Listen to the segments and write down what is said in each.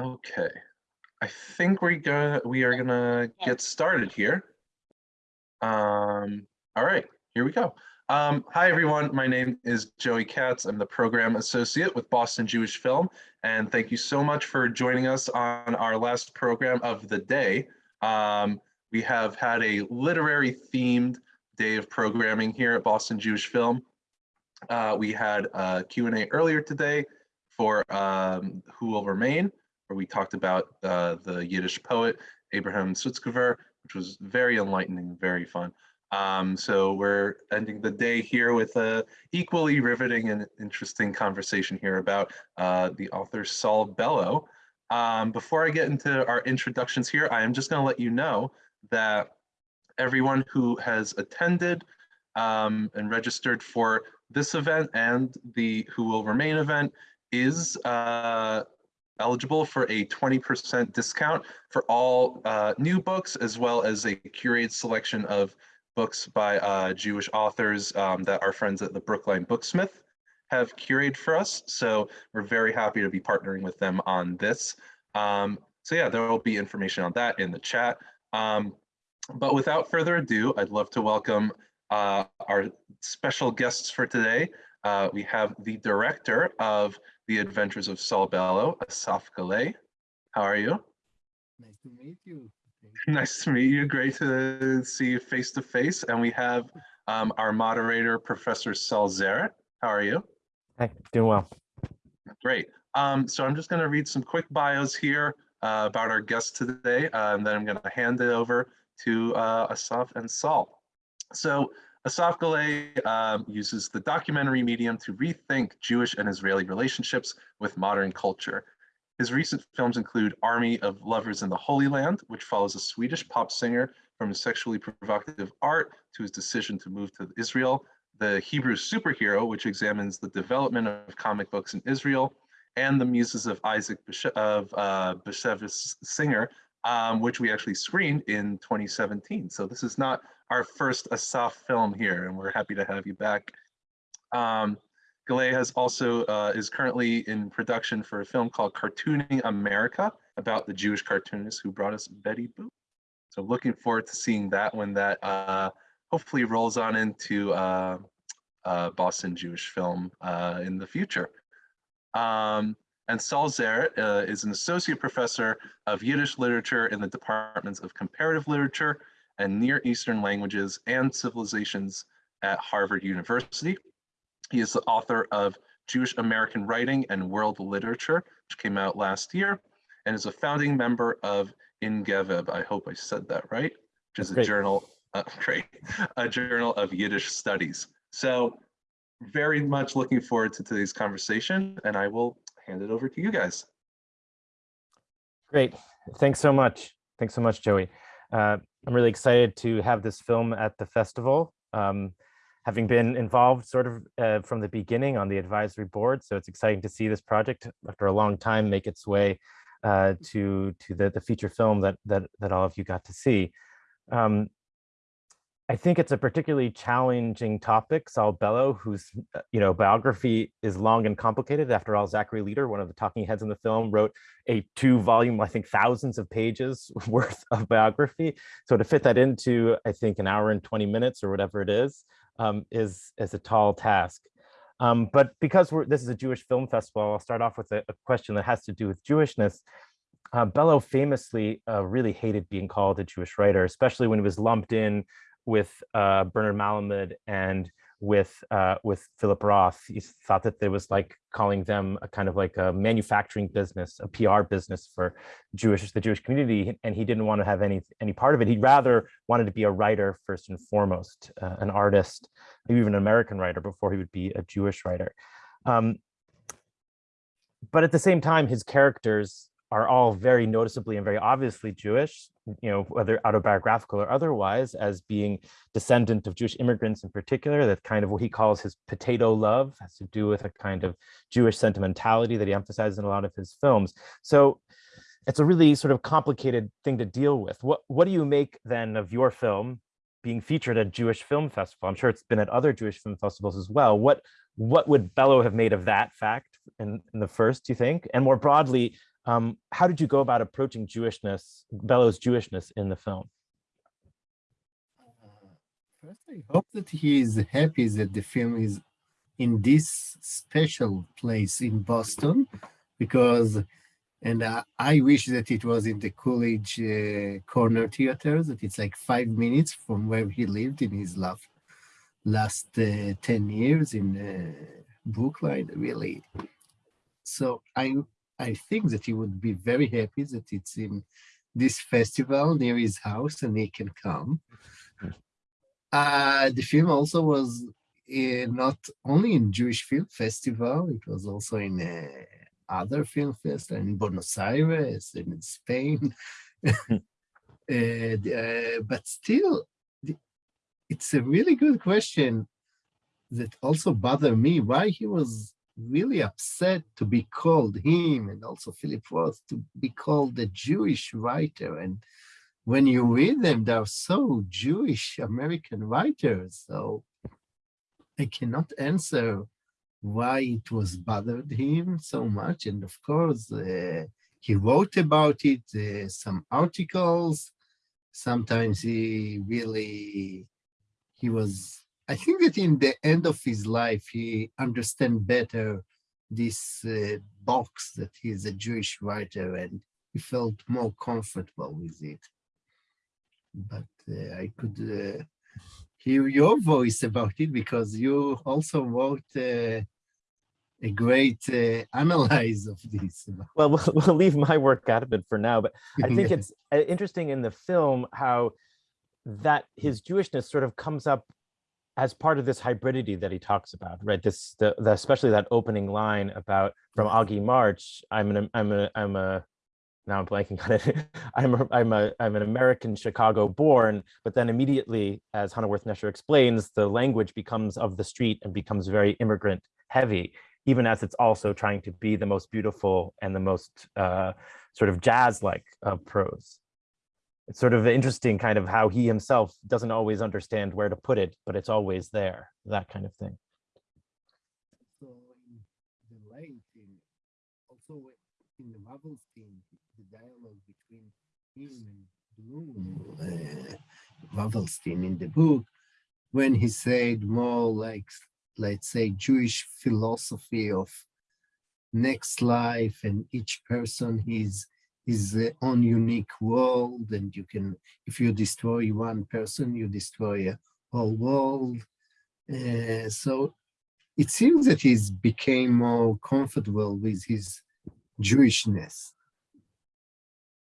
Okay, I think we're gonna we are gonna get started here. Um, all right, here we go. Um, hi everyone, my name is Joey Katz. I'm the program associate with Boston Jewish Film, and thank you so much for joining us on our last program of the day. Um, we have had a literary themed day of programming here at Boston Jewish Film. Uh, we had a Q&A earlier today for um, Who Will Remain, where we talked about uh, the Yiddish poet Abraham Sutzkever, which was very enlightening, very fun. Um, so we're ending the day here with a equally riveting and interesting conversation here about uh, the author Saul Bellow. Um, before I get into our introductions here, I am just going to let you know that everyone who has attended um, and registered for this event and the Who Will Remain event is uh, eligible for a 20% discount for all uh, new books, as well as a curated selection of books by uh, Jewish authors um, that our friends at the Brookline Booksmith have curated for us. So we're very happy to be partnering with them on this. Um, so yeah, there will be information on that in the chat. Um, but without further ado, I'd love to welcome uh, our special guests for today. Uh, we have the director of The Adventures of Saul Bellow, Asaf Galay. How are you? Nice to meet you. nice to meet you. Great to see you face to face. And we have um, our moderator, Professor Saul Zaritt. How are you? Hi, doing well. Great. Um, so I'm just going to read some quick bios here uh, about our guests today, uh, and then I'm going to hand it over to uh, Asaf and Saul. So Asaf Galay um, uses the documentary medium to rethink Jewish and Israeli relationships with modern culture. His recent films include Army of Lovers in the Holy Land, which follows a Swedish pop singer from his sexually provocative art to his decision to move to Israel, The Hebrew Superhero, which examines the development of comic books in Israel, and The Muses of Isaac of uh, Singer, um, which we actually screened in 2017. So this is not our first Asaf film here, and we're happy to have you back. Um, Galay has also uh, is currently in production for a film called Cartooning America about the Jewish cartoonist who brought us Betty Boop. So looking forward to seeing that when that uh, hopefully rolls on into uh, uh Boston Jewish film uh, in the future. Um, and Saul uh, is an associate professor of Yiddish literature in the departments of comparative literature and Near Eastern languages and civilizations at Harvard University. He is the author of Jewish American Writing and World Literature, which came out last year, and is a founding member of In geveb. I hope I said that right, which is a journal, uh, great, a journal of Yiddish studies. So very much looking forward to today's conversation, and I will hand it over to you guys. Great. Thanks so much. Thanks so much, Joey. Uh, I'm really excited to have this film at the festival. Um, having been involved sort of uh, from the beginning on the advisory board. So it's exciting to see this project after a long time make its way uh, to to the, the feature film that, that, that all of you got to see. Um, I think it's a particularly challenging topic. Saul Bellow, whose uh, you know biography is long and complicated. After all, Zachary Leader, one of the talking heads in the film, wrote a two-volume, I think, thousands of pages worth of biography. So to fit that into, I think, an hour and 20 minutes or whatever it is, um, is is a tall task. Um, but because this is a Jewish film festival, I'll start off with a, a question that has to do with Jewishness. Uh, Bellow famously uh, really hated being called a Jewish writer, especially when he was lumped in with uh, Bernard Malamud and with uh, with Philip Roth. He thought that there was like calling them a kind of like a manufacturing business, a PR business for Jewish the Jewish community, and he didn't want to have any any part of it. He rather wanted to be a writer first and foremost, uh, an artist, maybe even an American writer before he would be a Jewish writer. Um, but at the same time, his characters are all very noticeably and very obviously Jewish, you know, whether autobiographical or otherwise, as being descendant of Jewish immigrants in particular, that kind of what he calls his potato love has to do with a kind of Jewish sentimentality that he emphasizes in a lot of his films. So it's a really sort of complicated thing to deal with. What, what do you make then of your film being featured at Jewish Film Festival? I'm sure it's been at other Jewish film festivals as well. What, what would Bellow have made of that fact in, in the first, do you think? And more broadly, Um, how did you go about approaching Jewishness, Bellow's Jewishness in the film? Uh, First, I hope that he is happy that the film is in this special place in Boston because, and uh, I wish that it was in the Coolidge uh, Corner Theater, that it's like five minutes from where he lived in his last, last uh, 10 years in uh, Brookline, really. So I, I think that he would be very happy that it's in this festival near his house and he can come. Uh, the film also was uh, not only in Jewish Film Festival, it was also in uh, other film festival in Buenos Aires and in Spain. and, uh, but still, it's a really good question that also bothered me, why he was really upset to be called him and also Philip Roth to be called a Jewish writer. And when you read them, they're so Jewish American writers. So I cannot answer why it was bothered him so much. And of course, uh, he wrote about it, uh, some articles. Sometimes he really, he was, I think that in the end of his life, he understand better this uh, box that he's a Jewish writer and he felt more comfortable with it but uh, I could uh, hear your voice about it because you also wrote uh, a great uh, analyze of this. Well, well, we'll leave my work out of it for now, but I think it's uh, interesting in the film how that his Jewishness sort of comes up as part of this hybridity that he talks about, right? This, the, the especially that opening line about from Augie March, I'm an, I'm a, I'm a, now I'm blanking on it. I'm a, I'm a, I'm an American Chicago born, but then immediately, as Hana Wirth-Nesher explains, the language becomes of the street and becomes very immigrant heavy, even as it's also trying to be the most beautiful and the most uh, sort of jazz-like of prose it's sort of interesting kind of how he himself doesn't always understand where to put it, but it's always there, that kind of thing. So in the late, in, also in the Marvel scene, the dialogue between him and Bloom, uh, Ravelstein in the book, when he said more like, let's say, Jewish philosophy of next life and each person is his own unique world and you can if you destroy one person you destroy a whole world uh, so it seems that he's became more comfortable with his jewishness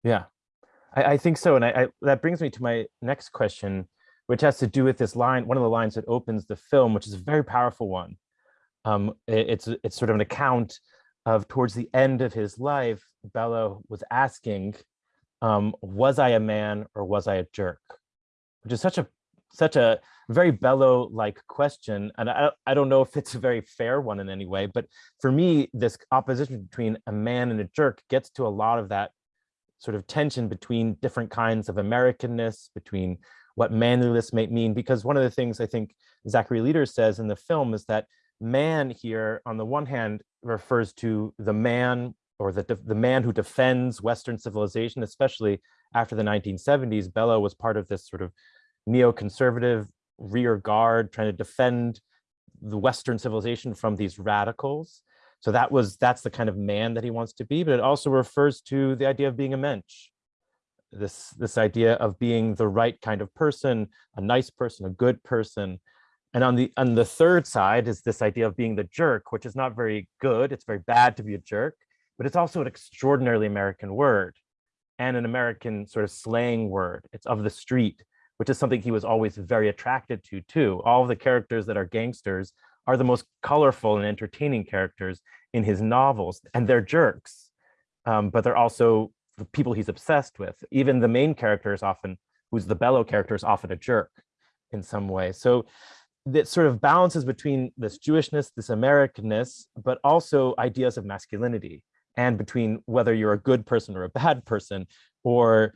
Yeah, I, I think so. And I, I, that brings me to my next question, which has to do with this line, one of the lines that opens the film, which is a very powerful one. Um, it- it's, it's sort of an account of towards the end of his life, Bellow was asking, um, was I a man or was I a jerk? Which is such a such a very Bellow-like question. And I, I don't know if it's a very fair one in any way, but for me, this opposition between a man and a jerk gets to a lot of that sort of tension between different kinds of Americanness, between what manliness may mean, because one of the things I think Zachary Leader says in the film is that man here, on the one hand, refers to the man or the, the man who defends Western civilization, especially after the 1970s. Bellow was part of this sort of neoconservative rear guard trying to defend the Western civilization from these radicals. So that was that's the kind of man that he wants to be, but it also refers to the idea of being a mensch. This this idea of being the right kind of person, a nice person, a good person. And on the on the third side is this idea of being the jerk, which is not very good. It's very bad to be a jerk, but it's also an extraordinarily American word and an American sort of slang word. It's of the street, which is something he was always very attracted to too. All of the characters that are gangsters are the most colorful and entertaining characters in his novels, and they're jerks, um, but they're also the people he's obsessed with. Even the main character is often, who's the bellow character, is often a jerk in some way. So that sort of balances between this Jewishness, this Americanness, but also ideas of masculinity and between whether you're a good person or a bad person, or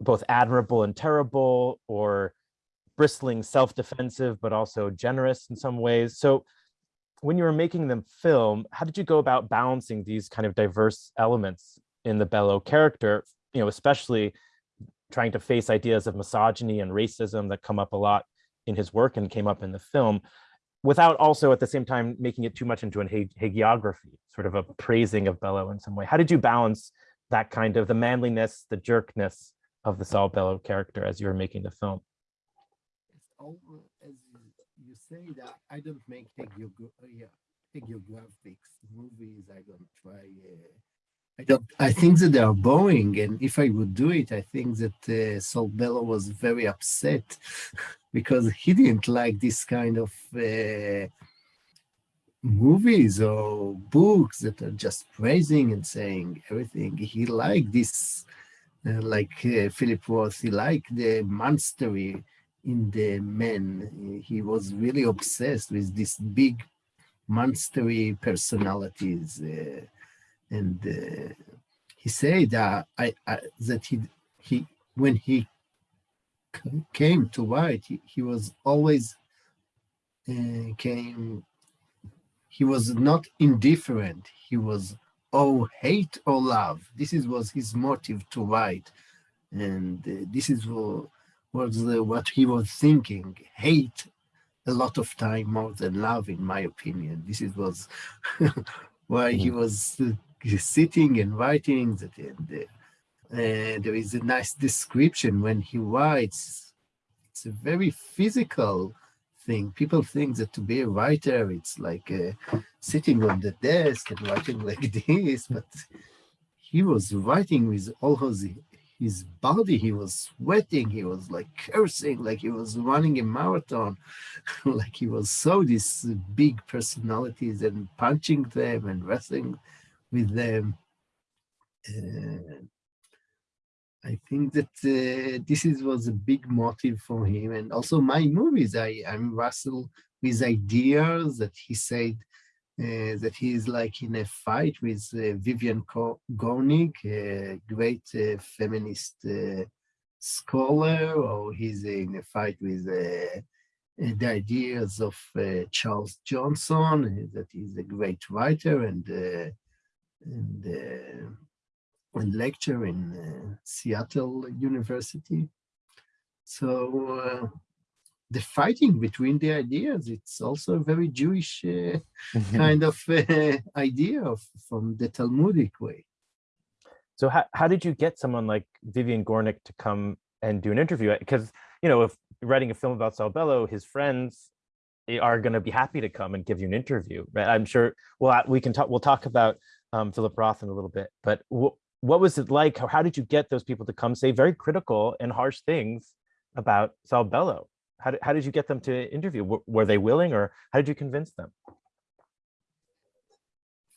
both admirable and terrible, or bristling self-defensive, but also generous in some ways. So when you were making them film, how did you go about balancing these kind of diverse elements in the Bellow character, you know, especially trying to face ideas of misogyny and racism that come up a lot in his work and came up in the film, without also at the same time making it too much into an hagiography, sort of a praising of Bellow in some way. How did you balance that kind of the manliness, the jerkness of the Saul Bellow character as you were making the film? It's all, as you- say that I don't make uh, hagiographics movies. I don't try. Uh, I don't. I think that they are boring, and if I would do it, I think that uh, Saul Bellow was very upset because he didn't like this kind of uh, movies or books that are just praising and saying everything. He liked this, uh, like uh, Philip Roth. He liked the monstery in the men. He was really obsessed with these big monstery personalities. Uh, and uh, he said that I, I that he he when he came to write, he, he was always uh, came. He was not indifferent. He was oh hate or love. This is was his motive to write, and uh, this is what was the, what he was thinking. Hate a lot of time more than love, in my opinion. This is was why he was uh, sitting and writing that and, uh, there is a nice description when he writes. It's a very physical thing. People think that to be a writer it's like uh, sitting on the desk and writing like this but he was writing with all his his body. He was sweating. He was like cursing like he was running a marathon like he was so these big personalities and punching them and wrestling with them. Uh, I think that uh, this is was a big motive for him, and also my movies. I I'm wrestle with ideas that he said uh, that he is like in a fight with uh, Vivian Gornick, a great uh, feminist uh, scholar, or he's in a fight with the ideas of Charles Johnson, that he's a great writer and and, uh, and lecture in uh, Seattle University. So uh, the fighting between the ideas, it's also a very Jewish uh, kind of uh, idea of, from the Talmudic way. So how, how did you get someone like Vivian Gornick to come and do an interview? Because, you know, if writing a film about Saul Bellow, his friends eh, are going to be happy to come and give you an interview, right? I'm sure, well, we can talk, we'll talk about um, Philip Roth in a little bit, but wh- what was it like? How, how did you get those people to come say very critical and harsh things about Saul Bellow? How did, how did you get them to interview? W- were they willing or how did you convince them?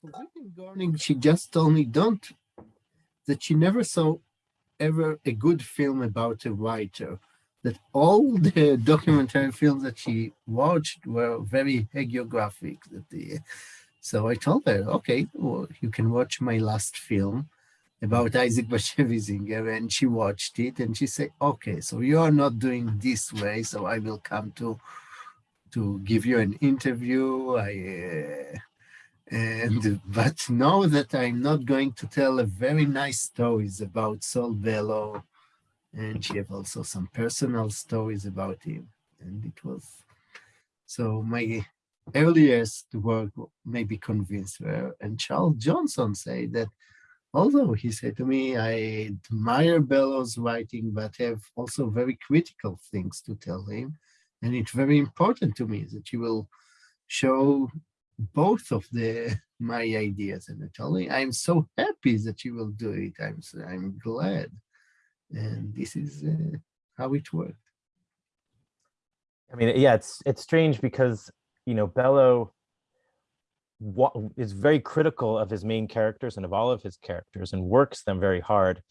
For Gornick, she just told me don't that she never saw ever a good film about a writer. That all the documentary films that she watched were very hagiographic. That the, so I told her, okay, well, you can watch my last film about Isaac Bashevis Singer, and she watched it, and she said, okay, so you are not doing this way, so I will come to to give you an interview. I uh, and but know that I'm not going to tell a very nice stories about Saul Bellow, and she have also some personal stories about him. And it was so my earliest work may be convinced her. And Charles Johnson said that although he said to me, I admire Bellow's writing, but have also very critical things to tell him. And it's very important to me that you will show both of the my ideas and I told I'm so happy that you will do it. I'm I'm glad, and this is uh, how it worked. I mean, yeah, it's it's strange because you know Bellow is very critical of his main characters and of all of his characters and works them very hard.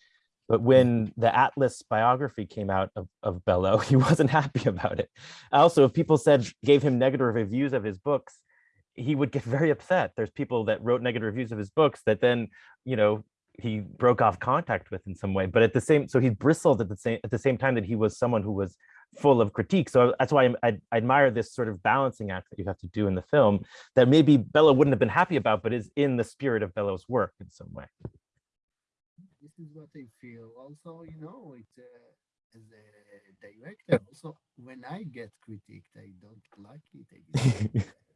But when the Atlas biography came out of, of Bellow, he wasn't happy about it. Also, if people said gave him negative reviews of his books, he would get very upset. There's people that wrote negative reviews of his books that then, you know, he broke off contact with in some way. But at the same, so he bristled at the same at the same time that he was someone who was full of critique. So that's why I, I, admire this sort of balancing act that you have to do in the film that maybe Bellow wouldn't have been happy about, but is in the spirit of Bellow's work in some way. This is what I feel. Also, you know, it's uh, as a director. Also, when I get critiqued, I don't like it. I,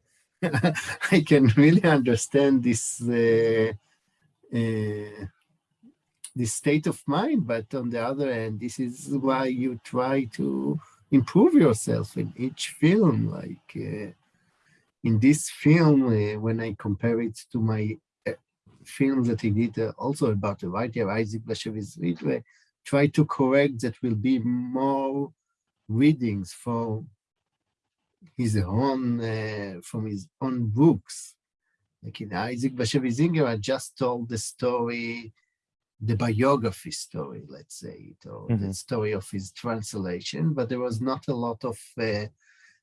I can really understand this uh, uh, this state of mind, but on the other hand, this is why you try to improve yourself in each film. Like uh, in this film, uh, when I compare it to my uh, films that I did uh, also about the writer Isaac Bashevis Ridgway, try to correct that will be more readings for his own uh, from his own books. Like in Isaac Bashevis Singer, I just told the story, the biography story, let's say, it, or the Mhm. story of his translation, but there was not a lot of uh,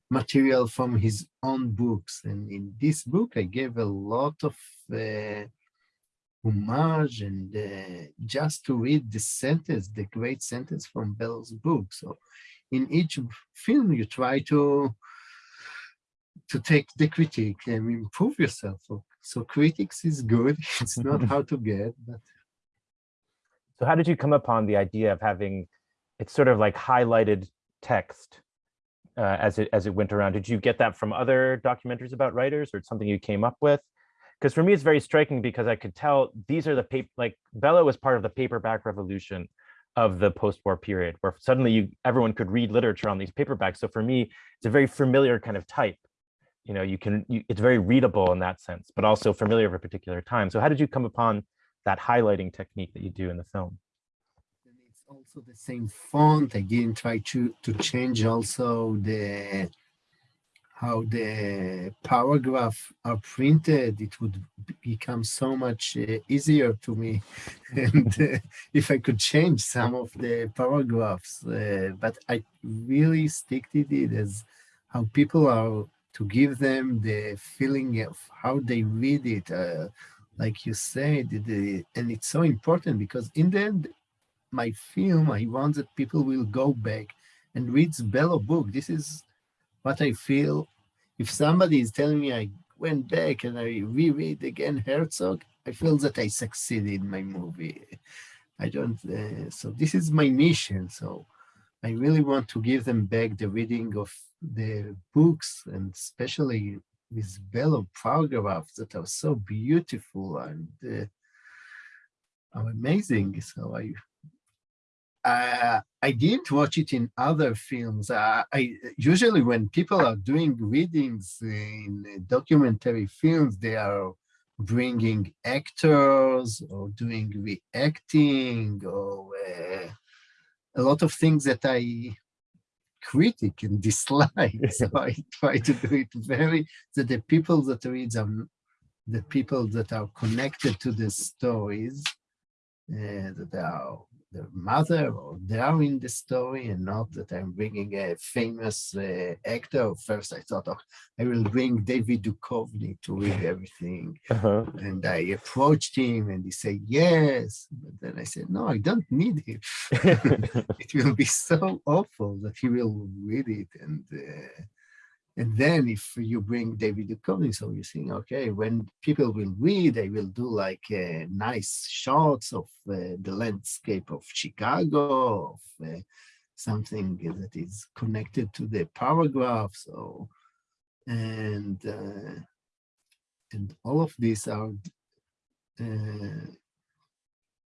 material from his own books. And in this book, I gave a lot of uh, homage and uh, just to read the sentence, the great sentence from Bell's book. So in each film, you try to to take the critique and improve yourself. So, so critics is good. It's not hard to get, but So how did you come upon the idea of having, it's sort of like highlighted text uh, as it as it went around? Did you get that from other documentaries about writers or something you came up with? Because for me, it's very striking because I could tell these are the paper, like Bella was part of the paperback revolution of the post-war period where suddenly you everyone could read literature on these paperbacks. So for me, it's a very familiar kind of type. You know, you can, you, it's very readable in that sense, but also familiar of a particular time. So how did you come upon that highlighting technique that you do in the film? And it's also the same font. again. try to to change also the how the paragraph are printed. It would become so much uh, easier to me, and uh, if I could change some of the paragraphs. Uh, but I really stick to it as how people are to give them the feeling of how they read it. Like you said, the, and it's so important because in the end, my film, I want that people will go back and read Bellow book. This is what I feel. If somebody is telling me I went back and I reread again Herzog, I feel that I succeeded in my movie. I don't, uh, so this is my mission. So I really want to give them back the reading of the books and especially with Bellow paragraphs that are so beautiful and uh, are amazing. So I uh, I didn't watch it in other films. Uh, I usually when people are doing readings in documentary films, they are bringing actors or doing reacting or uh, a lot of things that I critic and dislike. so I try to do it very that the people that read are the people that are connected to the stories uh, that are the mother or they are in the story and not that I'm bringing a famous uh, actor. First, I thought, oh, I will bring David Duchovny to read everything. Uh-huh. And I approached him and he said, yes. But then I said, no, I don't need him. it will be so awful that he will read it. And uh, and then if you bring David Duchovny, so you think, okay, when people will read, they will do like uh, nice shots of uh, the landscape of Chicago, of uh, something that is connected to the paragraph. So, and uh, and all of these are uh,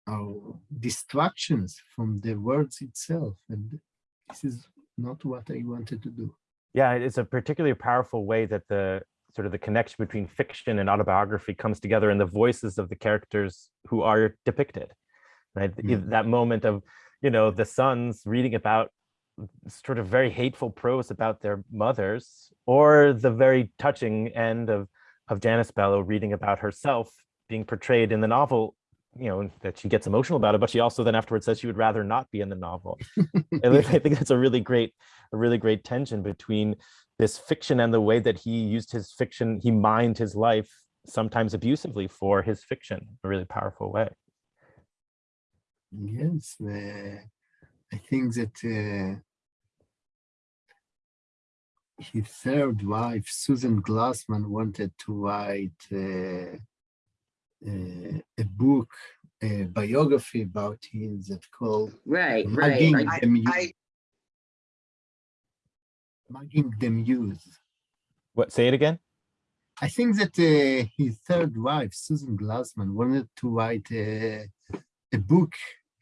are distractions from the words itself, and this is not what I wanted to do. Yeah, it's a particularly powerful way that the sort of the connection between fiction and autobiography comes together in the voices of the characters who are depicted, right? Mm. That moment of, you know, the sons reading about sort of very hateful prose about their mothers, or the very touching end of of Janice Bellow reading about herself being portrayed in the novel, you know, that she gets emotional about it, but she also then afterwards says she would rather not be in the novel. And I think that's a really great, a really great tension between this fiction and the way that he used his fiction, he mined his life sometimes abusively for his fiction, a really powerful way. Yes, uh, I think that uh, his third wife, Susan Glassman, wanted to write uh, uh, a book a biography about him that called Right, Mugging right. I- the Muse. I- Mugging the Muse. What, say it again? I think that uh, his third wife, Susan Glassman, wanted to write a, a book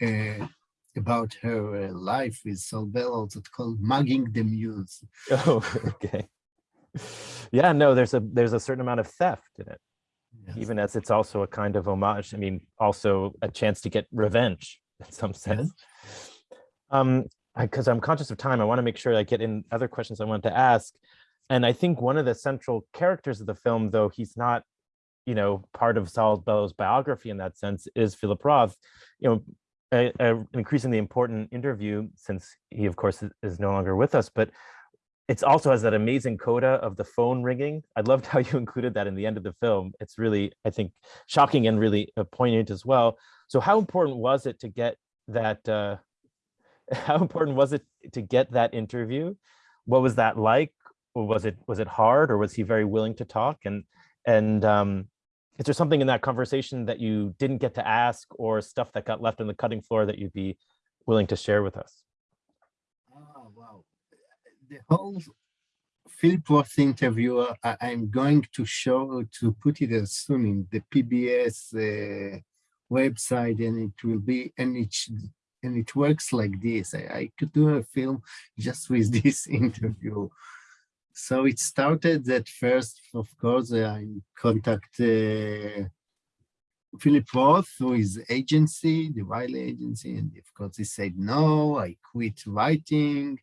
uh, about her uh, life with Saul Bellows that called Mugging the Muse. Oh, okay. Yeah, no, there's a, there's a certain amount of theft in it, Yes. even as it's also a kind of homage. I mean, also a chance to get revenge in some sense. Um, because I'm conscious of time, I want to make sure I get in other questions I wanted to ask. And I think one of the central characters of the film, though he's not, you know, part of Saul Bellows' biography in that sense, is Philip Roth. You know, a, a- an increasingly important interview since he, of course, is no longer with us, but it's also has that amazing coda of the phone ringing. I loved how you included that in the end of the film. It's really, I think, shocking and really uh, poignant as well. So how important was it to get that, uh, how important was it to get that interview? What was that like? Was it, was it hard or was he very willing to talk? And, and um, is there something in that conversation that you didn't get to ask or stuff that got left on the cutting floor that you'd be willing to share with us? The whole Philip Roth interview, I, I'm going to show, to put it as soon in the PBS uh, website and it will be, and it, and it works like this. I, I could do a film just with this interview. So it started that first, of course, I contact uh, Philip Roth through his agency, the Wylie agency, and of course he said, no, I quit writing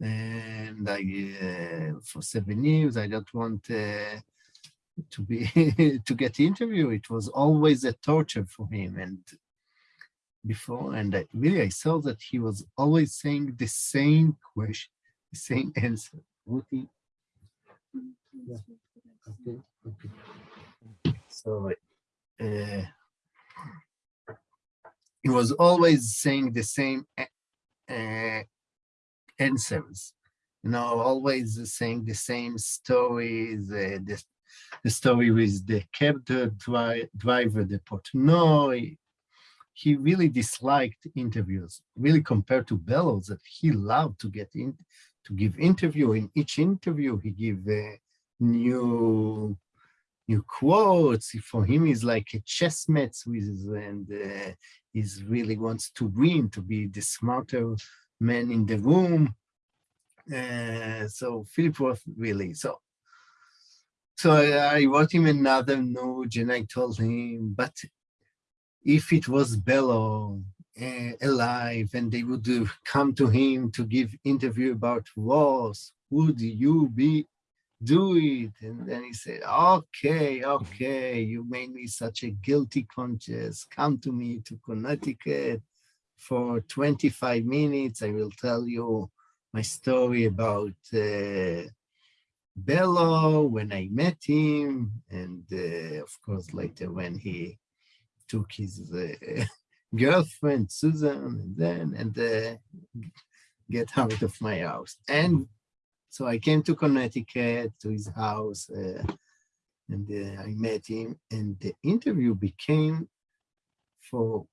and I, uh, for seven years, I don't want uh, to be, to get interview. It was always a torture for him. And before, and I, really I saw that he was always saying the same question, the same answer. Ruthie? Yeah. Okay, okay. So, uh, he was always saying the same uh, answers. You know, always saying the same stories, uh, the, the story with the cab dri- dri- driver, the Portnoy. He really disliked interviews, really compared to Bellows, that he loved to get in, to give interview. In each interview, he give uh, new new quotes. For him, he's like a chess match with, and uh, he's really wants to win, to be the smarter man in the room. Uh, so Philip Roth really, so so I, wrote him another note and I told him, but if it was Bellow uh, alive and they would uh, come to him to give interview about Ross, would you be do it? And then he said, okay, okay, you made me such a guilty conscience. Come to me to Connecticut for 25 minutes. I will tell you my story about uh, Bellow when I met him, and uh, of course later when he took his uh, girlfriend Susan, and then and uh, get out of my house. And so I came to Connecticut to his house, uh, and uh, I met him, and the interview became for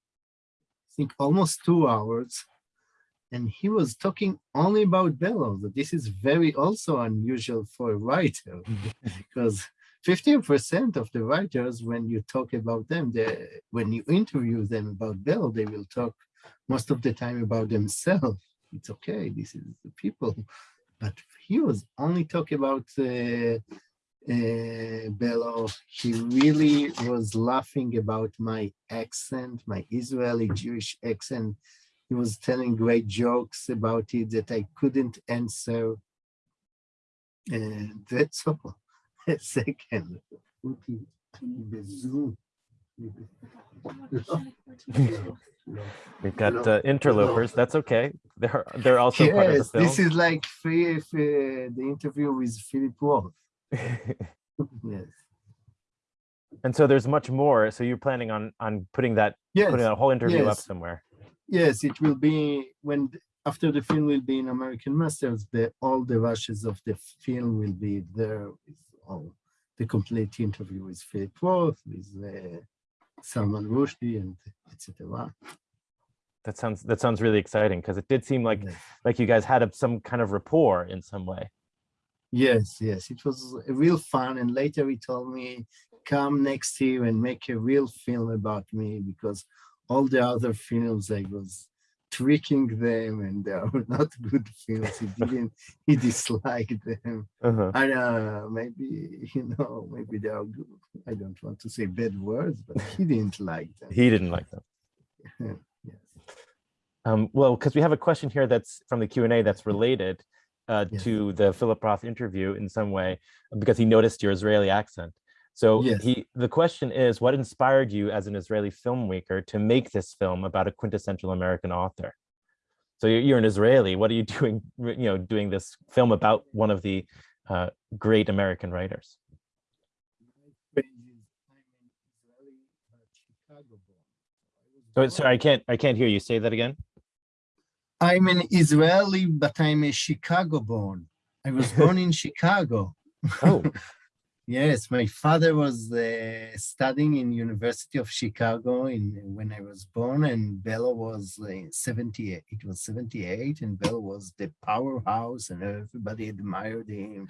think almost two hours and he was talking only about Bellows. This is very also unusual for a writer because 15% of the writers, when you talk about them, they, when you interview them about Bellows, they will talk most of the time about themselves. It's okay, this is the people. But he was only talking about uh, uh, Bellow. He really was laughing about my accent, my Israeli Jewish accent he was telling great jokes about it that I couldn't answer. And that's all. A second. We've got uh, interlopers. That's okay. They're they're also part of the Yes, film. this is like free, free, the interview with Philip Roth. Yes. and so there's much more. So you're planning on on putting that putting Yes, that whole interview up somewhere. yes, it will be when after the film will be in American Masters, the all the rushes of the film will be there with all the complete interview with Philip Roth, with uh, Salman Rushdie and etc. That sounds that sounds really exciting because it did seem like Yes. like you guys had a, some kind of rapport in some way. Yes, yes, it was real fun. And later he told me, come next year and make a real film about me because all the other films I was tricking them and they are not good films. He didn't, he disliked them. Uh-huh. Uh, maybe, you know, maybe they are good. I don't want to say bad words, but he didn't like them. He didn't like them. yes. Um, well, because we have a question here that's from the Q and A that's related uh, Yes. to the Philip Roth interview in some way, because he noticed your Israeli accent. So Yes. he, the question is, what inspired you as an Israeli filmmaker to make this film about a quintessential American author? So you're, you're an Israeli. What are you doing? You know, doing this film about one of the uh, great American writers. My phrase is, I'm an Israeli, but Chicago-born. I was So sorry, I can't, I can't hear you. Say that again. I'm an Israeli, but I'm a Chicago born. I was born in Chicago. Oh, Yes, my father was uh, studying in University of Chicago in when I was born, and Bellow was uh, 78. It was 78, and Bellow was the powerhouse, and everybody admired him.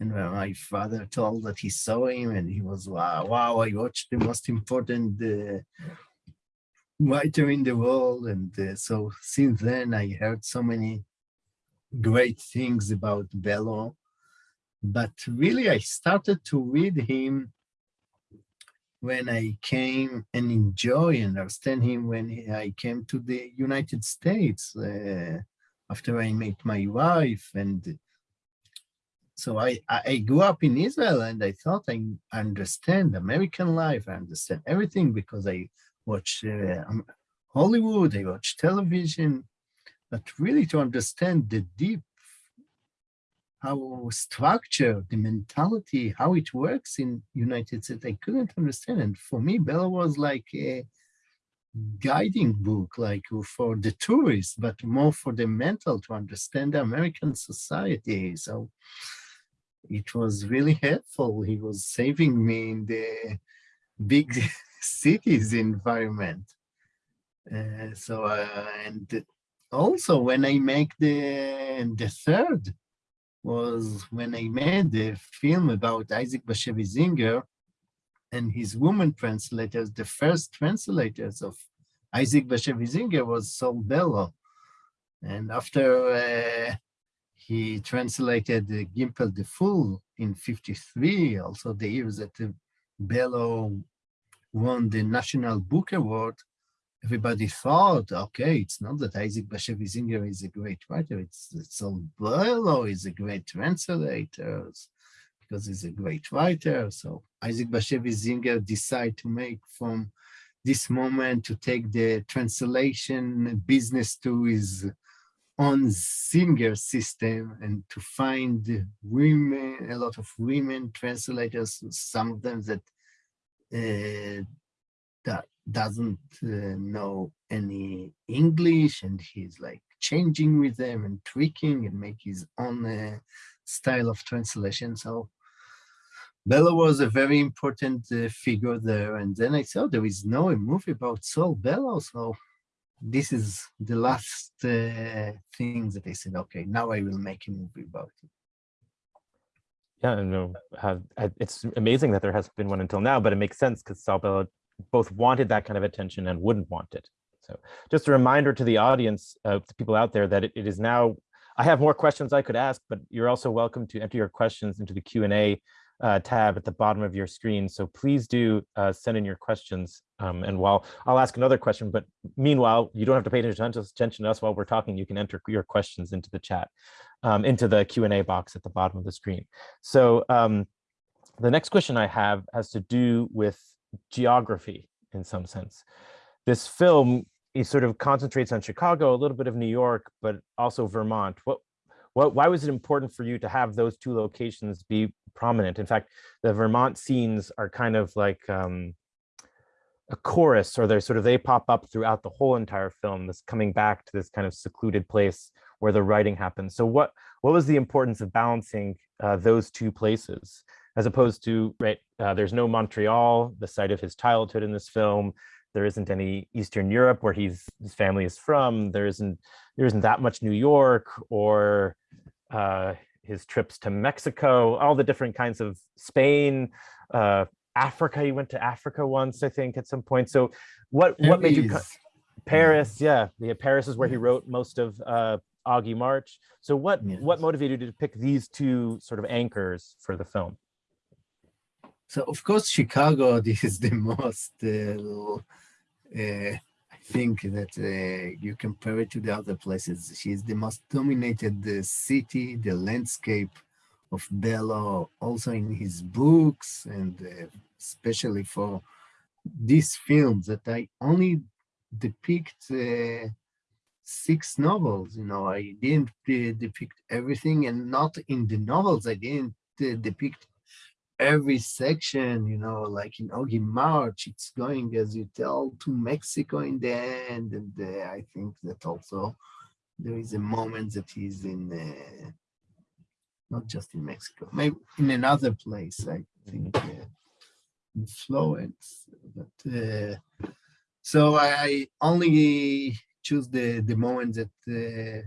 And my father told that he saw him, and he was wow, wow! I watched the most important uh, writer in the world, and uh, so since then I heard so many great things about Bellow. But really I started to read him when I came and enjoy and understand him when I came to the United States uh, after I met my wife. And so I, I I grew up in Israel and I thought I understand American life, I understand everything because I watch uh, um, Hollywood, I watch television, but really to understand the deep how structure, the mentality, how it works in United States, I couldn't understand. And for me, Bella was like a guiding book, like for the tourists, but more for the mental to understand the American society. So it was really helpful. He was saving me in the big cities environment. Uh, so, uh, and also when I make the, the third was when I made the film about Isaac Bashevis Singer and his woman translators, the first translators of Isaac Bashevis Singer was Saul Bellow. And after uh, he translated the Gimpel the Fool in 53, also the years that uh, Bellow won the National Book Award, everybody thought, okay, it's not that Isaac Bashevis Singer is a great writer, it's, it's Bellow is a great translator because he's a great writer. So Isaac Bashevis Singer decided to make from this moment to take the translation business to his own singer system and to find women, a lot of women translators, some of them that that doesn't uh, know any English and he's like changing with them and tweaking and make his own uh, style of translation. So Bellow was a very important uh, figure there. And then I saw there is no movie about Saul Bellow. So this is the last uh, thing that I said, okay, now I will make a movie about it. Yeah, uh, it's amazing that there hasn't been one until now, but it makes sense because Saul Bellow both wanted that kind of attention and wouldn't want it. So just a reminder to the audience, uh, to people out there that it, it is now, I have more questions I could ask, but you're also welcome to enter your questions into the Q and A uh, tab at the bottom of your screen. So please do uh, send in your questions. Um, and while I'll ask another question, but meanwhile, you don't have to pay attention to us while we're talking. You can enter your questions into the chat, um, into the Q and A box at the bottom of the screen. So um, the next question I have has to do with geography in some sense. This film it sort of concentrates on Chicago, a little bit of New York, but also Vermont. What, what, why was it important for you to have those two locations be prominent? In fact, the Vermont scenes are kind of like um, a chorus, or they're sort of they pop up throughout the whole entire film. This coming back to this kind of secluded place where the writing happens. So what what was the importance of balancing uh, those two places? as opposed to, right, uh, there's no Montreal, the site of his childhood in this film. There isn't any Eastern Europe where he's his family is from. There isn't there isn't that much New York or uh, his trips to Mexico, all the different kinds of Spain, uh, Africa. He went to Africa once, I think, at some point. So, what what made you Paris. Paris? Yeah, yeah. Paris is where he wrote most of uh, Augie March. So, what what motivated you to pick these two sort of anchors for the film? So of course, Chicago is the most. Uh, uh, I think that uh, you compare it to the other places. She's the most dominated the city, the landscape of Bellow, also in his books, and uh, especially for this film that I only depict uh, six novels. You know, I didn't uh, depict everything, and not in the novels. I didn't uh, depict every section, you know, like in Augie March, it's going, as you tell, to Mexico in the end. And uh, I think that also there is a moment that he's in, uh, not just in Mexico, maybe in another place, I think, uh, in Florence. But uh, so I only choose the, the moment that uh,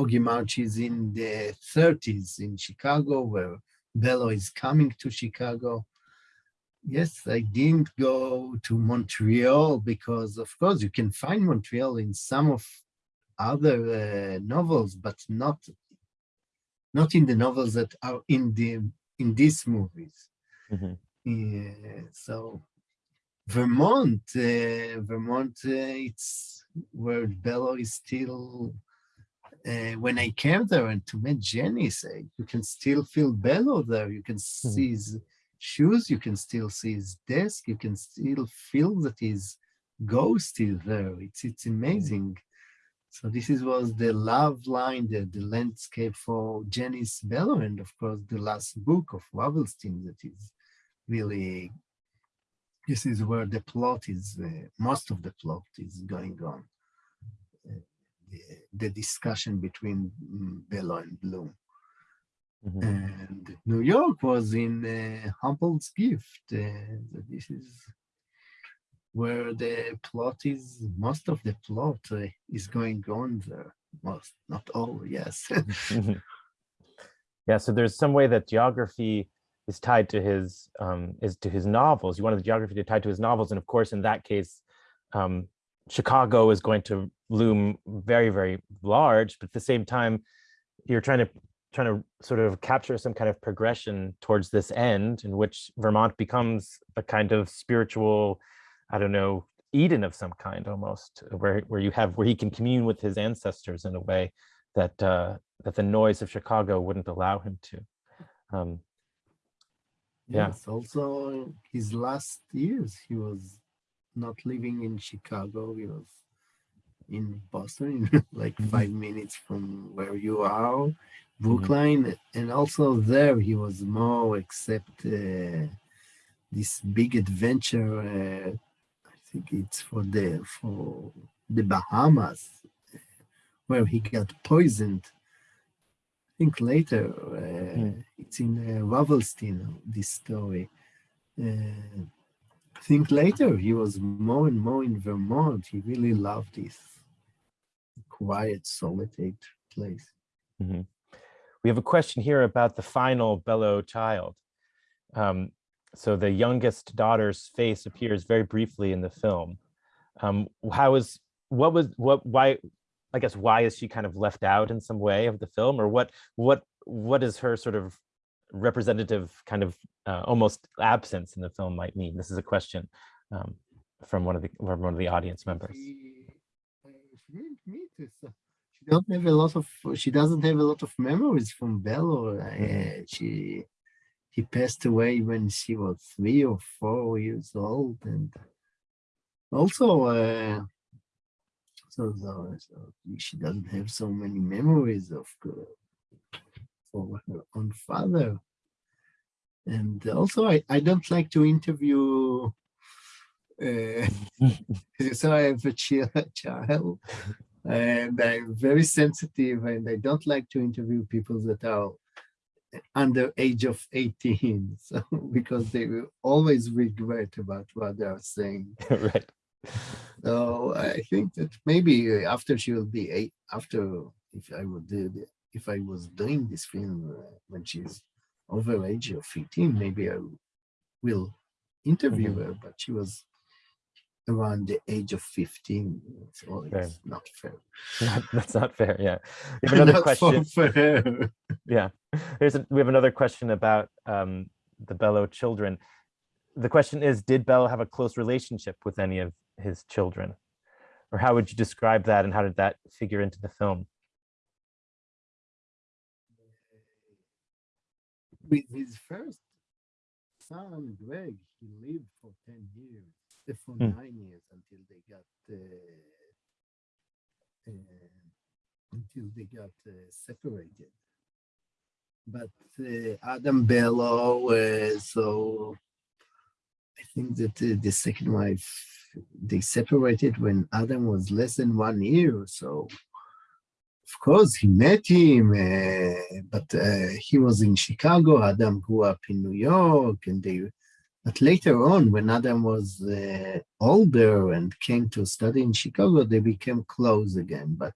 Augie March is in the 30s in Chicago, where Bellow is coming to Chicago. Yes, I didn't go to Montreal because, of course, you can find Montreal in some of other uh, novels, but not not in the novels that are in the in these movies. Mhm. Yeah, so Vermont, uh, Vermont, uh, it's where Bellow is still uh, when I came there and to meet Jenny, say you can still feel Bellow there. You can see his shoes. You can still see his desk. You can still feel that his ghost is there. It's it's amazing. So this is was the love line, the, the landscape for Janis Bellow, and of course the last book of Ravelstein that is really. This is where the plot is. Uh, most of the plot is going on the, the discussion between mm, Bellow and Bloom. Mhm. And New York was in uh, Humboldt's gift. Uh, this is where the plot is, most of the plot uh, is going on there. Most, not all, yes. Yeah, so there's some way that geography is tied to his um, is to his novels. You wanted the geography to tie to his novels, and of course, in that case, um, Chicago is going to loom very, very large. But at the same time, you're trying to trying to sort of capture some kind of progression towards this end, in which Vermont becomes a kind of spiritual, I don't know, Eden of some kind, almost, where where you have where he can commune with his ancestors in a way that uh, that the noise of Chicago wouldn't allow him to. Um, Yeah. Yes, also his last years, he was not living in Chicago. He was in Boston, like Mhm. five minutes from where you are, Brookline. And also there, he was more except uh, this big adventure. Uh, I think it's for the for the Bahamas, uh, where he got poisoned. Think later uh, Hmm. it's in uh, Ravelstein, this story. Uh, I think later he was more and more in Vermont. He really loved this quiet, solitude place. mhm. We have a question here about the final Bellow child. Um, so the youngest daughter's face appears very briefly in the film. Um, how is what was what why I guess why is she kind of left out in some way of the film, or what what what is her sort of representative kind of uh, almost absence in the film might mean? This is a question um, from one of the from one of the audience members. She, uh, she didn't meet uh, She don't have a lot of. She doesn't have a lot of memories from Bellow. Uh. She he passed away when she was three or four years old, and also uh, so, so, so she doesn't have so many memories of for her own father. And also, I, I don't like to interview. Uh, so I have a child, and I'm very sensitive, and I don't like to interview people that are under age of 18 so because they will always regret about what they are saying right. So i think that maybe after she will be eight after if i would do the, if i was doing this film uh, when she's over age of 15 maybe i will interview Mhm. her but she was around the age of 15 so Fair. it's not fair Not- That's not fair. Yeah. We have another question. Yeah. Here's a, we have another question about um, the Bellow children. The question is, did Bellow have a close relationship with any of his children? Or how would you describe that and how did that figure into the film? with his first son, Greg, he lived for 10 years, uh, for Hmm. nine years until they got uh, uh, until they got uh, separated. But uh, Adam Bellow, uh, so I think that uh, the second wife, they separated when Adam was less than one year. So of course, he met him, uh, but uh, he was in Chicago. Adam grew up in New York, and they. But later on, when Adam was uh, older and came to study in Chicago, they became close again. But,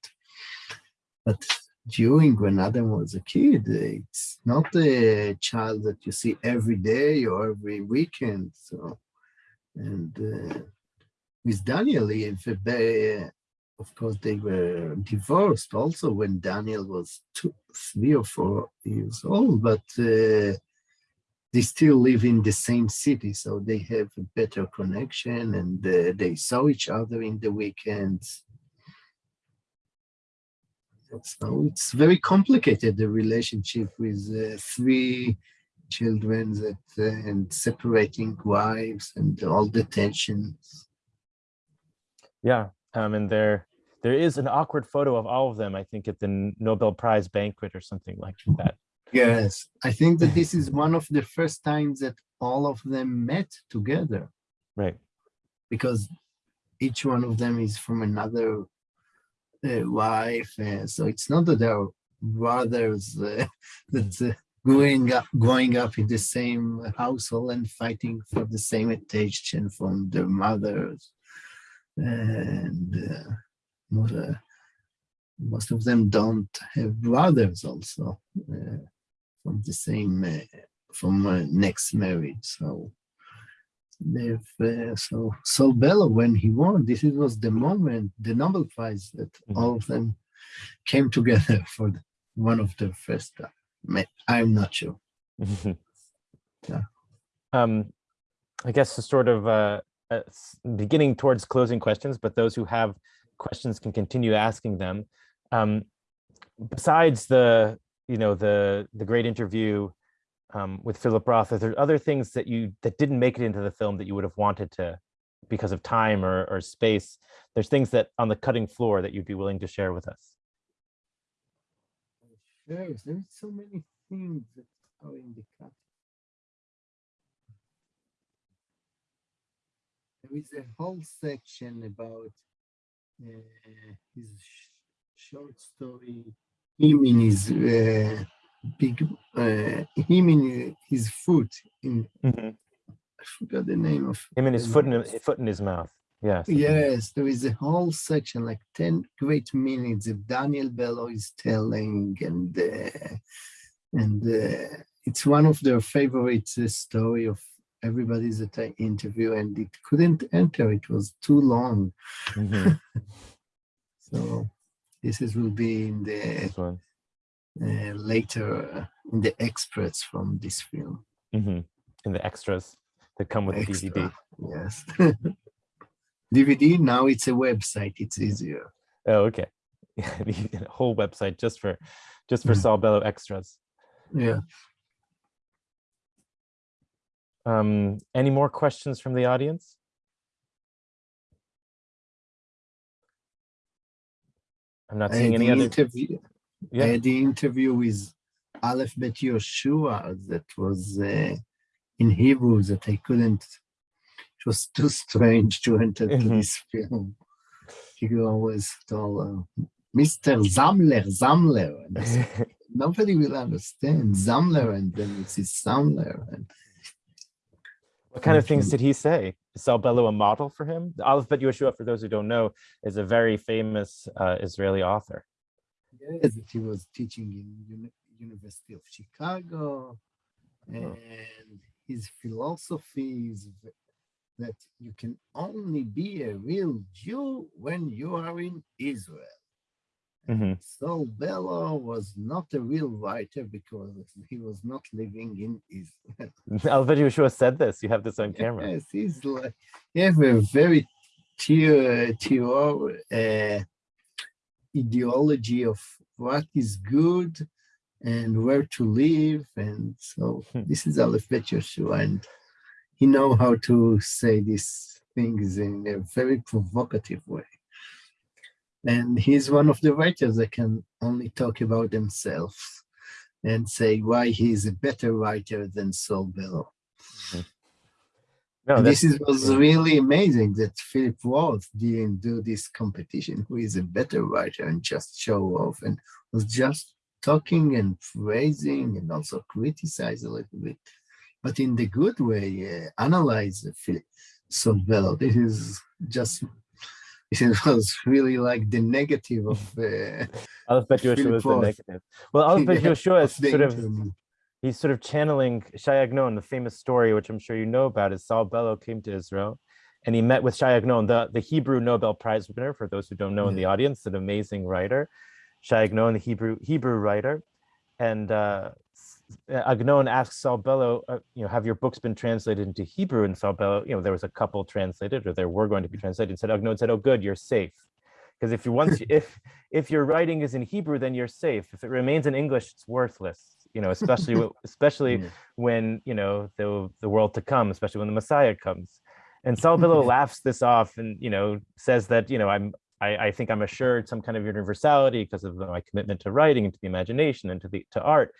but during when Adam was a kid, it's not a child that you see every day or every weekend. So, and uh, with Daniel, if a of course, they were divorced also when Daniel was two, three or four years old, but uh, they still live in the same city, so they have a better connection and uh, they saw each other in the weekends. So it's very complicated, the relationship with uh, three children that, uh, and separating wives and all the tensions. Yeah, um, and there there is an awkward photo of all of them, I think, at the Nobel Prize banquet or something like that. Yes, I think that this is one of the first times that all of them met together Right. because each one of them is from another wife. Uh, so it's not that they're brothers uh, that's uh, growing up, growing up in the same household and fighting for the same attention from their mothers. And uh, most, uh, most of them don't have brothers also. Uh, from the same uh, from next marriage. So uh, so so Bellow when he won, this was the moment, the Nobel Prize that Mhm. all of them came together for the, one of the first time. I'm not sure. Yeah. Um, I guess to sort of uh, uh, beginning towards closing questions, but those who have questions can continue asking them. Um, besides the, you know, the the great interview um, with Philip Roth, are there other things that you that didn't make it into the film that you would have wanted to because of time or, or space? There's things that on the cutting floor that you'd be willing to share with us. Sure, there's so many things that are in the cut. There is a whole section about uh, his sh- short story, him in his uh, big, uh, him in his foot in, I forgot the name of. Him and his foot in his foot in his mouth. Yes. Yes, there is a whole section, like 10 great minutes of Daniel Bellow is telling, and uh, and uh, it's one of their favorite uh, story of everybody that I interview, and it couldn't enter, it was too long. Mhm, So this is will be in the This one. uh, later uh, in the experts from this film. Mm -hmm. And the extras that come with the DVD. Yes. DVD, now it's a website, it's easier. Oh, okay. Yeah, you need a whole website just for just for Mhm. Saul Bellow extras. Yeah. Um, any more questions from the audience? I'm not seeing any other. interview. I had the interview with Aleph Bet Yehoshua that was uh, in Hebrew that I couldn't. It was too strange to enter to Mhm. this film. He always told uh, Mr. Zamler, Zamler. And said, nobody will understand Zamler and then it's his Sammler and What kind of things did he say? Is Saul Bellow a model for him? Aleph Bet Yehoshua, for those who don't know, is a very famous uh, Israeli author. Yes, that he was teaching in Uni- University of Chicago and his philosophy is that you can only be a real Jew when you are in Israel. Mhm. Saul Bellow was not a real writer because he was not living in Israel. Aleph Bet Yehoshua said this. You have this on camera. Yes, he's like, he have a very theo, theo, uh, ideology of what is good and where to live. And so Hmm. this is Aleph Bet Yehoshua, and he know how to say these things in a very provocative way. And he's one of the writers that can only talk about themselves and say why he's a better writer than Saul Bellow. No, And that's, this is, was yeah. really amazing that Philip Roth didn't do this competition, who is a better writer and just show off and was just talking and praising and also criticize a little bit, but in the good way, uh, analyze Philip Bellow. This is just, it was really like the negative of uh, Aleph Bet Yehoshua Philip is the negative. Well, Aleph Bet Yeah, Yehoshua is sort of. He's sort of channeling Shai Agnon, the famous story, which I'm sure you know about, is Saul Bellow came to Israel and he met with Shai Agnon, the, the Hebrew Nobel Prize winner, for those who don't know in the audience, an amazing writer, Shai Agnon, the Hebrew, Hebrew writer. And uh, Agnon asks Saul Bellow, uh, you know, have your books been translated into Hebrew? And Saul Bellow, you know, there was a couple translated or there were going to be translated. And said, Agnon said, oh, good, you're safe. Because if you once, if if your writing is in Hebrew, then you're safe. If it remains in English, it's worthless. You know, especially especially Yeah. when you know the the world to come, especially when the Messiah comes. And Saul Bellow laughs this off and you know says that you know I'm I, I think I'm assured some kind of universality because of my commitment to writing and to the imagination and to the to art.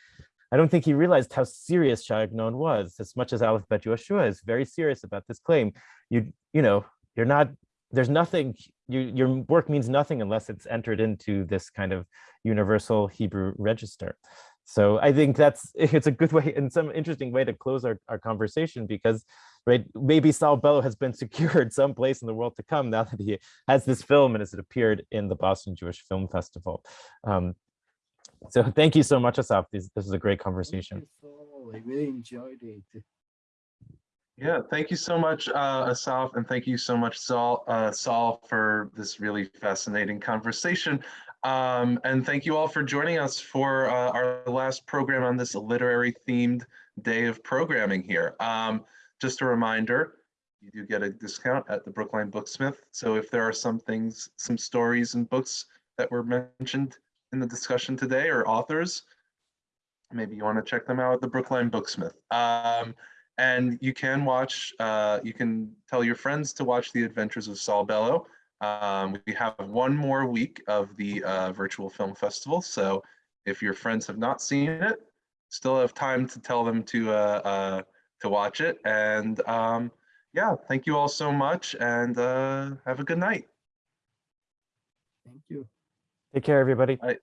I don't think he realized how serious Agnon was, as much as Aleph Bet Yehoshua is very serious about this claim. You you know you're not there's nothing you your work means nothing unless it's entered into this kind of universal Hebrew register. So I think that's it's a good way and some interesting way to close our, our conversation because right maybe Saul Bellow has been secured someplace in the world to come now that he has this film and as it appeared in the Boston Jewish Film Festival. Um, so thank you so much, Asaf. This, this is a great Thank conversation. you, I really enjoyed it. Yeah, thank you so much, uh, Asaf, and thank you so much, Saul, uh, Saul, for this really fascinating conversation. Um, and thank you all for joining us for uh, our last program on this literary themed day of programming here. Um, just a reminder, you do get a discount at the Brookline Booksmith. So if there are some things, some stories and books that were mentioned in the discussion today or authors, maybe you want to check them out at the Brookline Booksmith. Um, and you can watch, uh, you can tell your friends to watch The Adventures of Saul Bellow. Um, we have one more week of the uh, virtual film festival. So if your friends have not seen it, still have time to tell them to uh, uh, to watch it. And um, yeah, thank you all so much and uh, have a good night. Thank you. Take care, everybody. Bye.